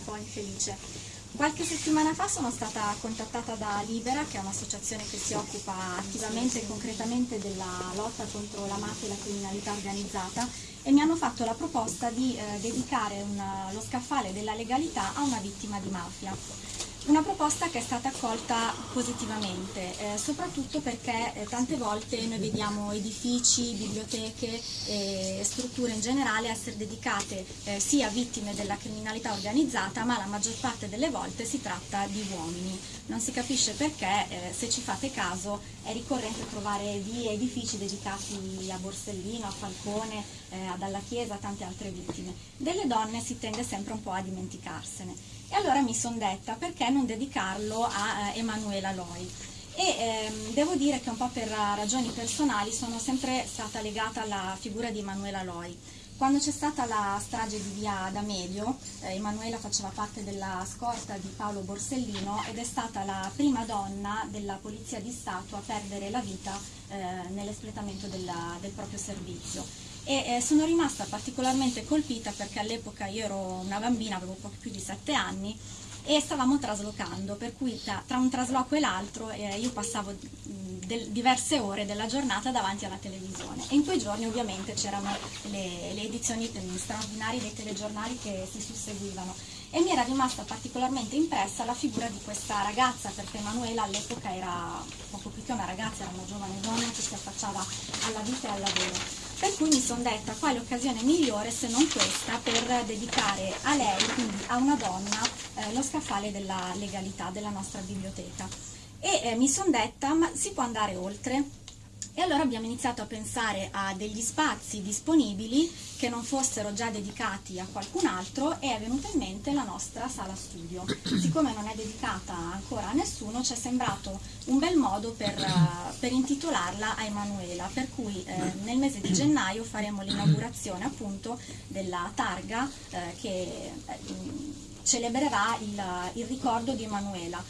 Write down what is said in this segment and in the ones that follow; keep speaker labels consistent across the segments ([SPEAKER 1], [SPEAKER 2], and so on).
[SPEAKER 1] un po' infelice. Qualche settimana fa sono stata contattata da Libera, che è un'associazione che si occupa attivamente e concretamente della lotta contro la mafia e la criminalità organizzata e mi hanno fatto la proposta di eh, dedicare una, lo scaffale della legalità a una vittima di mafia. Una proposta che è stata accolta positivamente, eh, soprattutto perché eh, tante volte noi vediamo edifici, biblioteche e strutture in generale essere dedicate eh, sia a vittime della criminalità organizzata, ma la maggior parte delle volte si tratta di uomini. Non si capisce perché, eh, se ci fate caso, è ricorrente trovare vie, edifici dedicati a Borsellino, a Falcone, eh, ad Alla Chiesa, tante altre vittime. Delle donne si tende sempre un po' a dimenticarsene. E allora mi sono detta perché non dedicarlo a eh, Emanuela Loi. E ehm, devo dire che un po' per ragioni personali sono sempre stata legata alla figura di Emanuela Loi. Quando c'è stata la strage di via D'Amelio, eh, Emanuela faceva parte della scorta di Paolo Borsellino ed è stata la prima donna della Polizia di Stato a perdere la vita eh, nell'espletamento del proprio servizio e eh, sono rimasta particolarmente colpita perché all'epoca io ero una bambina, avevo poco più di sette anni e stavamo traslocando, per cui tra, tra un trasloco e l'altro eh, io passavo del, diverse ore della giornata davanti alla televisione. E in quei giorni ovviamente c'erano le, le edizioni straordinarie dei telegiornali che si susseguivano. E mi era rimasta particolarmente impressa la figura di questa ragazza perché Emanuela all'epoca era poco più che una ragazza, era una giovane donna che si affacciava alla vita e al lavoro per cui mi sono detta quale occasione migliore se non questa per dedicare a lei, quindi a una donna, eh, lo scaffale della legalità della nostra biblioteca. E eh, mi sono detta ma si può andare oltre? E allora abbiamo iniziato a pensare a degli spazi disponibili che non fossero già dedicati a qualcun altro e è venuta in mente la nostra sala studio. Siccome non è dedicata ancora a nessuno ci è sembrato un bel modo per, uh, per intitolarla a Emanuela, per cui eh, nel mese di gennaio faremo l'inaugurazione appunto della targa eh, che eh, celebrerà il, il ricordo di Emanuela.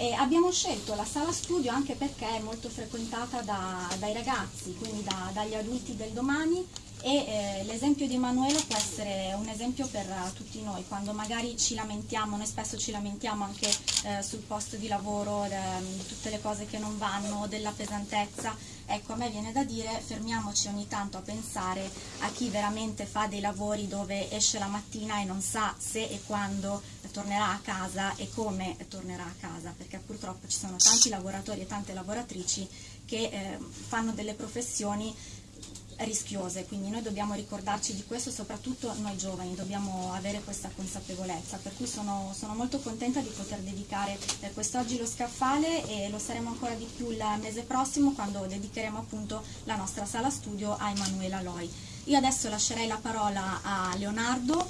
[SPEAKER 1] E abbiamo scelto la sala studio anche perché è molto frequentata da, dai ragazzi, quindi da, dagli adulti del domani e eh, l'esempio di Emanuele può essere un esempio per uh, tutti noi, quando magari ci lamentiamo, noi spesso ci lamentiamo anche eh, sul posto di lavoro, eh, di tutte le cose che non vanno, della pesantezza, ecco a me viene da dire fermiamoci ogni tanto a pensare a chi veramente fa dei lavori dove esce la mattina e non sa se e quando tornerà a casa e come tornerà a casa, perché purtroppo ci sono tanti lavoratori e tante lavoratrici che eh, fanno delle professioni rischiose, quindi noi dobbiamo ricordarci di questo, soprattutto noi giovani, dobbiamo avere questa consapevolezza, per cui sono, sono molto contenta di poter dedicare eh, quest'oggi lo scaffale e lo saremo ancora di più il mese prossimo quando dedicheremo appunto la nostra sala studio a Emanuela Loi. Io adesso lascerei la parola a Leonardo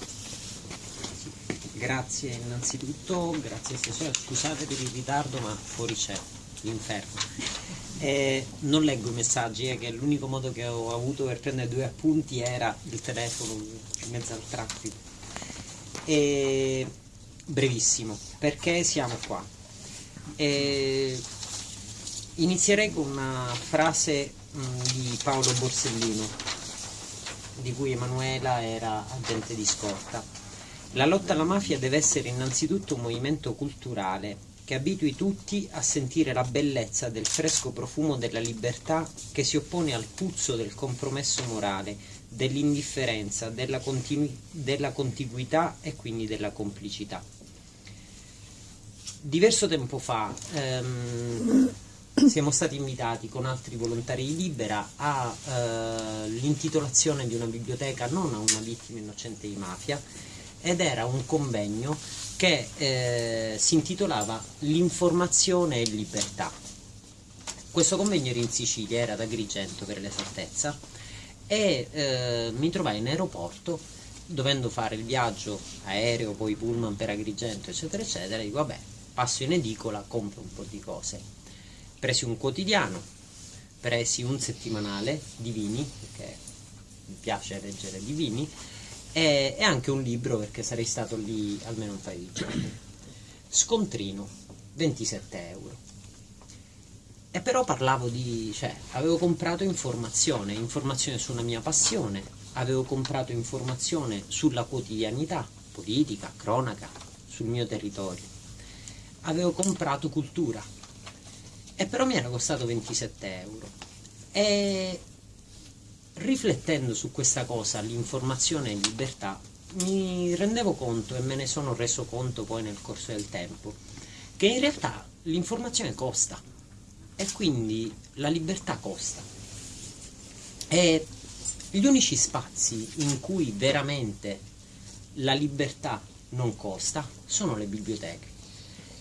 [SPEAKER 2] Grazie innanzitutto, grazie stasera, scusate per il ritardo ma fuori c'è l'inferno. Eh, non leggo i messaggi, eh, che l'unico modo che ho avuto per prendere due appunti era il telefono in mezzo al traffico. E, brevissimo, perché siamo qua? E, inizierei con una frase mh, mm, di Paolo Borsellino, di cui Emanuela era agente di scorta la lotta alla mafia deve essere innanzitutto un movimento culturale che abitui tutti a sentire la bellezza del fresco profumo della libertà che si oppone al puzzo del compromesso morale, dell'indifferenza, della, della contiguità e quindi della complicità. Diverso tempo fa ehm, siamo stati invitati con altri volontari di Libera all'intitolazione eh, di una biblioteca non a una vittima innocente di mafia, ed era un convegno che eh, si intitolava L'informazione e libertà. Questo convegno era in Sicilia, era ad Agrigento per l'esattezza, e eh, mi trovai in aeroporto dovendo fare il viaggio aereo, poi pullman per Agrigento, eccetera, eccetera, dico vabbè, passo in edicola, compro un po' di cose. Presi un quotidiano, presi un settimanale di vini, perché mi piace leggere di vini, e, e anche un libro perché sarei stato lì almeno un paio di giorni. Scontrino, 27 euro. E però parlavo di, cioè, avevo comprato informazione, informazione sulla mia passione, avevo comprato informazione sulla quotidianità, politica, cronaca, sul mio territorio. Avevo comprato cultura e però mi era costato 27 euro. E riflettendo su questa cosa, l'informazione e libertà, mi rendevo conto e me ne sono reso conto poi nel corso del tempo che in realtà l'informazione costa e quindi la libertà costa. E gli unici spazi in cui veramente la libertà non costa sono le biblioteche.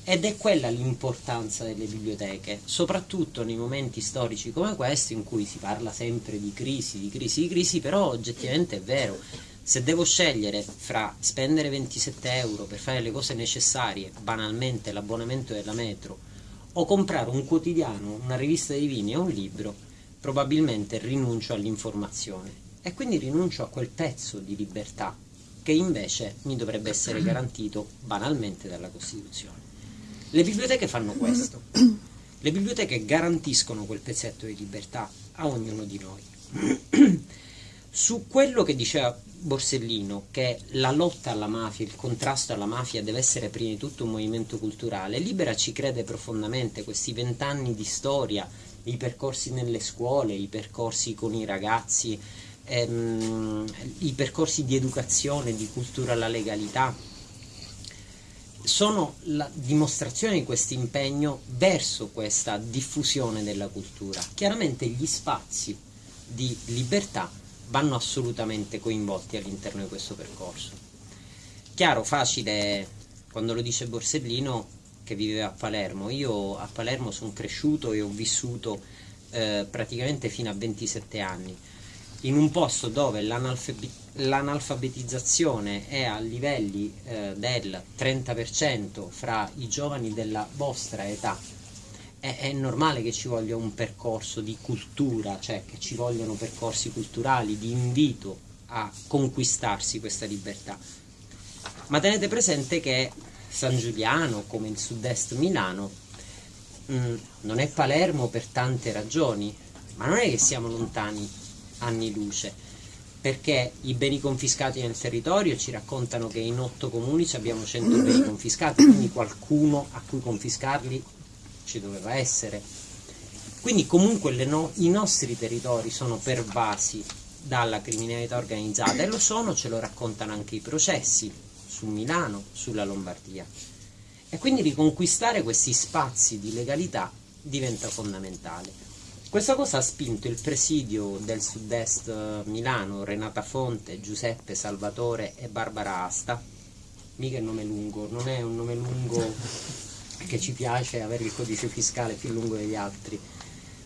[SPEAKER 2] Ed è quella l'importanza delle biblioteche, soprattutto nei momenti storici come questo in cui si parla sempre di crisi, di crisi, di crisi, però oggettivamente è vero. Se devo scegliere fra spendere 27 euro per fare le cose necessarie, banalmente l'abbonamento della metro, o comprare un quotidiano, una rivista di vini e un libro, probabilmente rinuncio all'informazione e quindi rinuncio a quel pezzo di libertà che invece mi dovrebbe essere garantito banalmente dalla Costituzione. Le biblioteche fanno questo. Le biblioteche garantiscono quel pezzetto di libertà a ognuno di noi. Su quello che diceva Borsellino, che la lotta alla mafia, il contrasto alla mafia deve essere prima di tutto un movimento culturale, Libera ci crede profondamente, questi vent'anni di storia, i percorsi nelle scuole, i percorsi con i ragazzi, ehm, i percorsi di educazione, di cultura alla legalità, sono la dimostrazione di questo impegno verso questa diffusione della cultura. Chiaramente gli spazi di libertà vanno assolutamente coinvolti all'interno di questo percorso. Chiaro, facile, quando lo dice Borsellino che viveva a Palermo, io a Palermo sono cresciuto e ho vissuto eh, praticamente fino a 27 anni in un posto dove l'analfabetizzazione è a livelli eh, del 30% fra i giovani della vostra età, è, è, normale che ci voglia un percorso di cultura, cioè che ci vogliano percorsi culturali di invito a conquistarsi questa libertà. Ma tenete presente che San Giuliano, come il sud-est Milano, mh, mm, non è Palermo per tante ragioni, ma non è che siamo lontani anni luce perché i beni confiscati nel territorio ci raccontano che in otto comuni abbiamo 100 beni confiscati, quindi qualcuno a cui confiscarli ci doveva essere. Quindi comunque no, i nostri territori sono pervasi dalla criminalità organizzata e lo sono, ce lo raccontano anche i processi su Milano, sulla Lombardia. E quindi riconquistare questi spazi di legalità diventa fondamentale. Questa cosa ha spinto il presidio del sud-est eh, Milano, Renata Fonte, Giuseppe Salvatore e Barbara Asta. Mica il nome lungo, non è un nome lungo che ci piace avere il codice fiscale più lungo degli altri,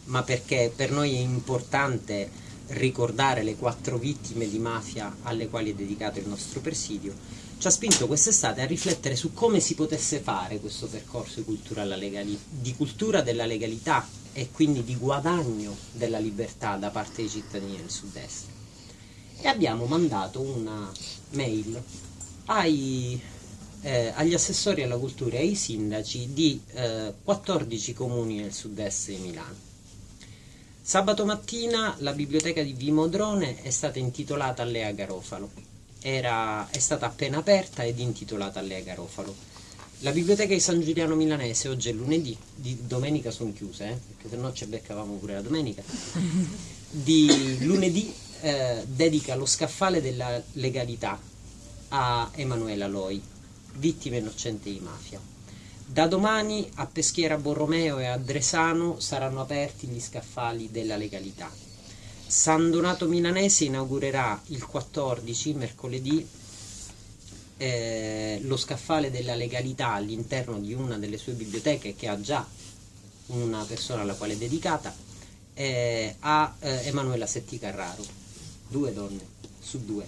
[SPEAKER 2] ma perché per noi è importante ricordare le quattro vittime di mafia alle quali è dedicato il nostro presidio, ci ha spinto quest'estate a riflettere su come si potesse fare questo percorso di cultura, di cultura della legalità e quindi di guadagno della libertà da parte dei cittadini del sud-est. E abbiamo mandato una mail ai, eh, agli assessori alla cultura e ai sindaci di eh, 14 comuni nel sud-est di Milano. Sabato mattina la biblioteca di Vimodrone è stata intitolata a Lea Garofalo. Era, è stata appena aperta ed intitolata a Lea Garofalo la biblioteca di San Giuliano Milanese oggi è lunedì, di domenica sono chiuse, eh, perché se no ci beccavamo pure la domenica. Di lunedì eh, dedica lo scaffale della legalità a Emanuela Loi, vittima innocente di mafia. Da domani a Peschiera Borromeo e a Dresano saranno aperti gli scaffali della legalità. San Donato Milanese inaugurerà il 14, mercoledì, eh, lo scaffale della legalità all'interno di una delle sue biblioteche che ha già una persona alla quale è dedicata eh, a eh, Emanuela Setti Carraro. Due donne su due.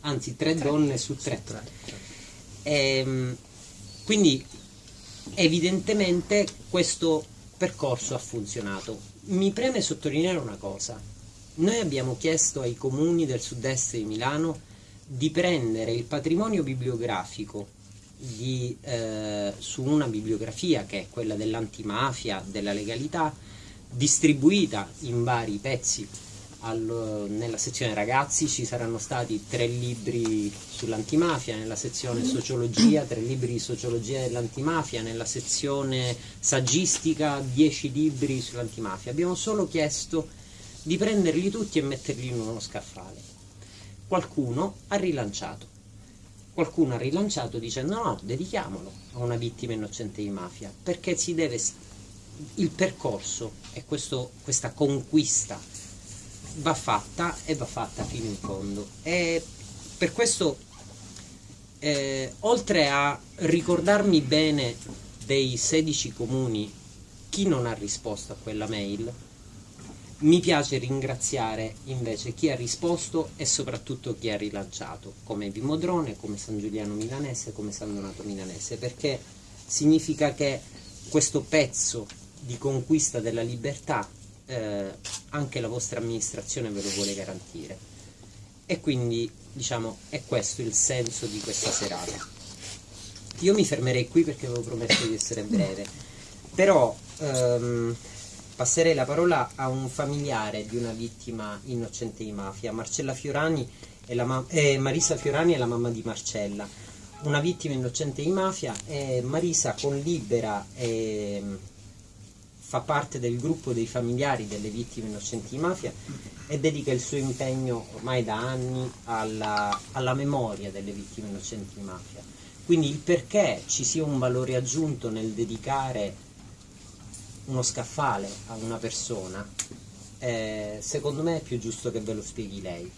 [SPEAKER 2] Anzi tre, tre. donne su tre, su tre. Ehm, quindi evidentemente questo percorso ha funzionato. Mi preme sottolineare una cosa. Noi abbiamo chiesto ai comuni del sud-est di Milano di prendere il patrimonio bibliografico di, eh, su una bibliografia che è quella dell'antimafia, della legalità, distribuita in vari pezzi al, nella sezione ragazzi ci saranno stati tre libri sull'antimafia, nella sezione sociologia tre libri di sociologia dell'antimafia, nella sezione saggistica dieci libri sull'antimafia. Abbiamo solo chiesto di prenderli tutti e metterli in uno scaffale. Qualcuno ha rilanciato. Qualcuno ha rilanciato dicendo no, dedichiamolo a una vittima innocente di mafia, perché si deve il percorso e questa conquista va fatta e va fatta fino in fondo. E per questo, eh, oltre a ricordarmi bene dei 16 comuni chi non ha risposto a quella mail, mi piace ringraziare invece chi ha risposto e soprattutto chi ha rilanciato, come Vimodrone, come San Giuliano Milanese, come San Donato Milanese, perché significa che questo pezzo di conquista della libertà eh, anche la vostra amministrazione ve lo vuole garantire. E quindi diciamo è questo il senso di questa serata. Io mi fermerei qui perché avevo promesso di essere breve, però ehm, passerei la parola a un familiare di una vittima innocente di mafia, Marcella Fiorani la eh, Marisa Fiorani è la mamma di Marcella, una vittima innocente di mafia e Marisa con Libera e fa parte del gruppo dei familiari delle vittime innocenti di mafia e dedica il suo impegno ormai da anni alla, alla memoria delle vittime innocenti di mafia. Quindi il perché ci sia un valore aggiunto nel dedicare uno scaffale a una persona, eh, secondo me è più giusto che ve lo spieghi lei.